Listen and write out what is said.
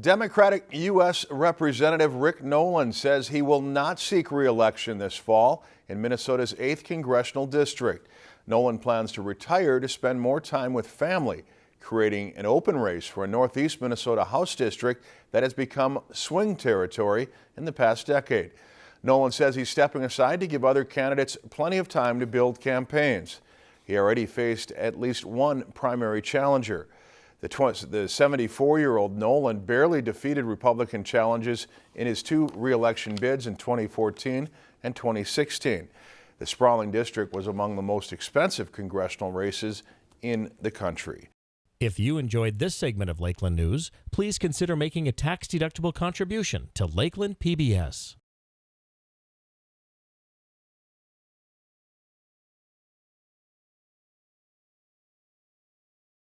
Democratic U.S. Representative Rick Nolan says he will not seek re-election this fall in Minnesota's 8th Congressional District. Nolan plans to retire to spend more time with family, creating an open race for a Northeast Minnesota House district that has become swing territory in the past decade. Nolan says he's stepping aside to give other candidates plenty of time to build campaigns. He already faced at least one primary challenger. The 74-year-old Nolan barely defeated Republican challenges in his two re-election bids in 2014 and 2016. The sprawling district was among the most expensive congressional races in the country. If you enjoyed this segment of Lakeland News, please consider making a tax-deductible contribution to Lakeland PBS.